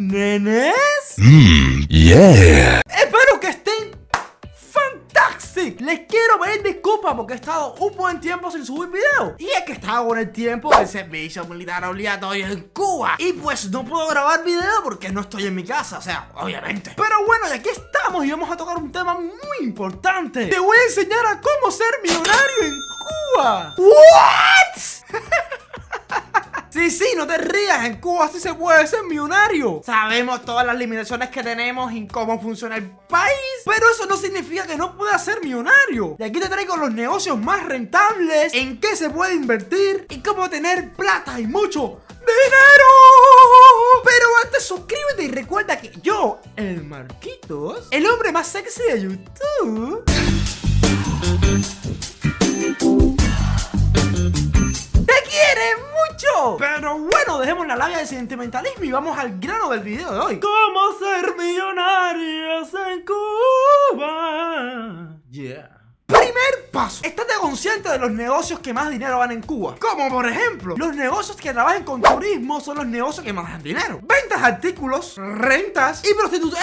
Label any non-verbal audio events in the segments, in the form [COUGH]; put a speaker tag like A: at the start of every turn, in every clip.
A: nenes.
B: Mmm, yeah.
A: Espero que estén fantastic. Les quiero pedir disculpas porque he estado un buen tiempo sin subir video. Y es que estaba con el tiempo del servicio militar obligatorio en Cuba. Y pues no puedo grabar video porque no estoy en mi casa, o sea, obviamente. Pero bueno, y aquí estamos y vamos a tocar un tema muy importante. Te voy a enseñar a cómo ser millonario en Cuba. ¿What? [LAUGHS] Sí, sí, no te rías, en Cuba sí se puede ser millonario. Sabemos todas las limitaciones que tenemos y cómo funciona el país Pero eso no significa que no pueda ser millonario. Y aquí te traigo los negocios más rentables En qué se puede invertir Y cómo tener plata y mucho dinero. Pero antes suscríbete y recuerda que yo, el Marquitos El hombre más sexy de YouTube Pero bueno, dejemos la labia de sentimentalismo y vamos al grano del video de hoy. ¿Cómo ser millonarios en Cuba? Yeah. Primer paso, estate consciente de los negocios que más dinero van en Cuba. Como por ejemplo, los negocios que trabajan con turismo son los negocios que más dan dinero. Ventas de artículos, rentas y prostitución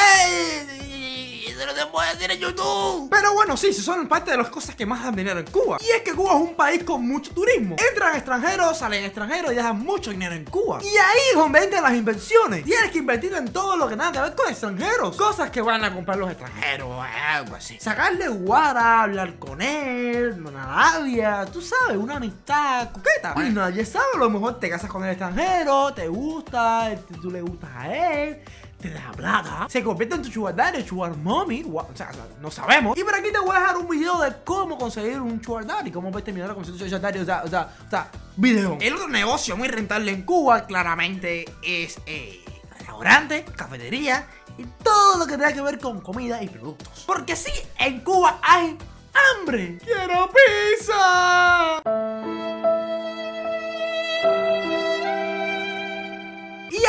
A: Se puede decir en YouTube. Pero bueno, sí, son parte de las cosas que más dan dinero en Cuba. Y es que Cuba es un país con mucho turismo. Entran extranjeros, salen extranjeros y dejan mucho dinero en Cuba. Y ahí es las inversiones. Tienes que invertir en todo lo que tenga que ver con extranjeros. Cosas que van a comprar los extranjeros, algo así. Sacarle guara, hablar con él, una labia, tú sabes, una amistad coqueta. Y nadie sabe, a lo mejor te casas con el extranjero, te gusta, tú le gustas a él te da plata, se convierte en tu sugar daddy, sugar mommy, o sea, no sabemos. Y por aquí te voy a dejar un video de cómo conseguir un sugar daddy, cómo puedes terminar a conseguir un sugar o sea, o sea, o sea, video. El otro negocio muy rentable en Cuba, claramente, es eh, restaurante, cafetería y todo lo que tenga que ver con comida y productos. Porque sí, en Cuba hay hambre. ¡Quiero pizza!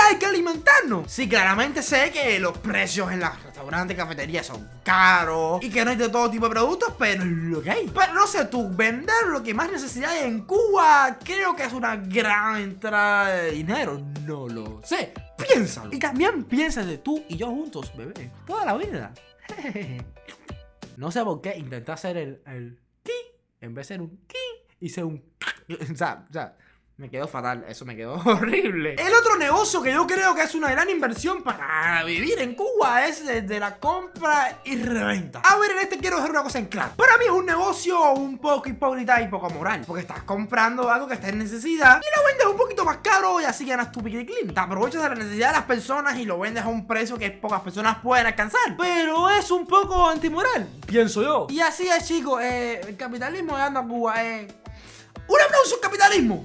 A: Hay que alimentarnos. Sí, claramente sé que los precios en los restaurantes cafeterías son caros y que no hay de todo tipo de productos, pero es lo que hay. Pero no sé, tú, vender lo que más necesidad hay en Cuba, creo que es una gran entrada de dinero. No lo sé. Piénsalo. Y también piensa de tú y yo juntos, bebé. Toda la vida. [LAUGHS] no sé por qué intenté hacer el, el ki en vez de ser un ki, hice un. [LAUGHS] o sea, o sea me quedó fatal, eso me quedó [LAUGHS] horrible. El otro negocio que yo creo que es una gran inversión para vivir en Cuba es de la compra y reventa. A ver, en este quiero dejar una cosa en claro. Para mí es un negocio un poco hipócrita y poco moral Porque estás comprando algo que está en necesidad Y lo vendes un poquito más caro y así ganas tu pique clean Te aprovechas de la necesidad de las personas y lo vendes a un precio que pocas personas pueden alcanzar. Pero es un poco antimoral, pienso yo. Y así es chicos, eh, el capitalismo anda a Cuba eh. ¡Un aplauso al capitalismo!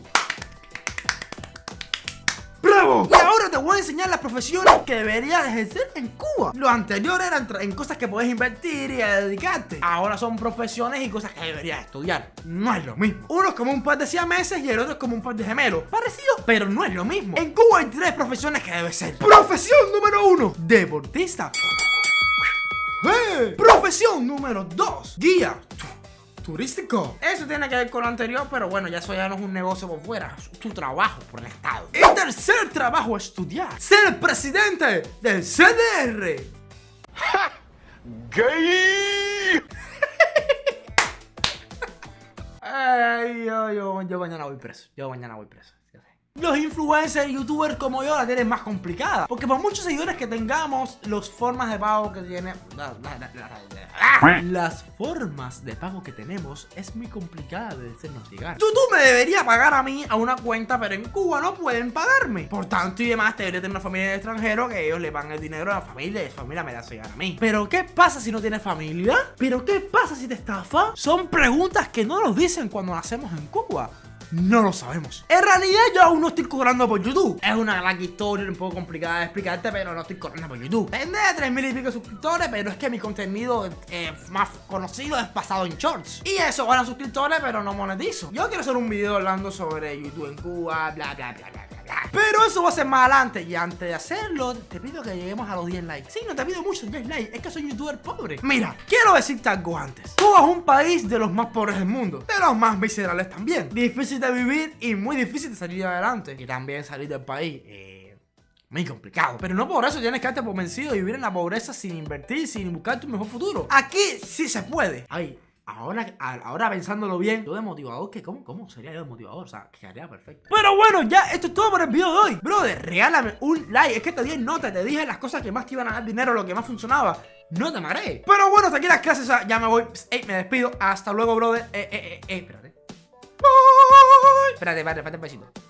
A: Y ahora te voy a enseñar las profesiones que deberías ejercer en Cuba. Lo anterior eran en cosas que puedes invertir y dedicarte. Ahora son profesiones y cosas que deberías estudiar. No es lo mismo. Uno es como un par de siameses y el otro es como un par de gemelos. Parecido, pero no es lo mismo. En Cuba hay tres profesiones que debes ser. Profesión número uno Deportista. Profesión número dos Guía turístico. Eso tiene que ver con lo anterior, pero bueno, ya eso ya no es un negocio por fuera, es tu trabajo por el Estado. El tercer trabajo, estudiar. Ser presidente del CDR. [LAUGHS] ¡Gay! [LAUGHS] Ay, yo, yo, yo mañana voy preso. Yo mañana voy preso. Los influencers youtubers como yo la tienen más complicada. Porque por muchos seguidores que tengamos Las formas de pago que tiene Las formas de pago que tenemos Es muy complicada de llegar YouTube me debería pagar a mí a una cuenta Pero en Cuba no pueden pagarme. Por tanto y demás debería tener una familia de extranjero Que ellos le pagan el dinero a la familia Y la familia me la hace llegar a mí. Pero ¿qué pasa si no tienes familia? ¿Pero qué pasa si te estafa? Son preguntas que no nos dicen cuando nacemos en Cuba no lo sabemos. En realidad yo aún no estoy cobrando por YouTube. Es una gran historia un poco complicada de explicarte, pero no estoy cobrando por YouTube. Tendré 3.000 y pico suscriptores, pero es que mi contenido eh, más conocido es pasado en shorts. Y eso, ganan suscriptores, pero no monetizo. Yo quiero hacer un video hablando sobre YouTube en Cuba, bla, bla, bla, bla. Pero eso va a ser más adelante Y antes de hacerlo, te pido que lleguemos a los 10 likes Sí, no te pido mucho 10 likes Es que soy youtuber pobre Mira, quiero decirte algo antes Es un país de los más pobres del mundo De los más miserables también Difícil de vivir y muy difícil de salir adelante Y también salir del país eh, muy complicado. Pero no por eso tienes que darte por vencido y vivir en la pobreza sin invertir, sin buscar tu mejor futuro. Aquí sí se puede. Ay, Ahora, ahora pensándolo bien, yo de motivador, que ¿cómo, ¿cómo sería yo de motivador? O sea, quedaría perfecto. Pero bueno, ya, esto es todo por el video de hoy. Brother, regálame un like. Es que te di nota, te dije las cosas que más te iban a dar dinero, lo que más funcionaba. No te mareé. Pero bueno, hasta aquí las clases, ya me voy. Ey, me despido. Hasta luego, brother. Eh, eh, eh, eh, espérate. Bye. Espérate, espérate, espérate un besito.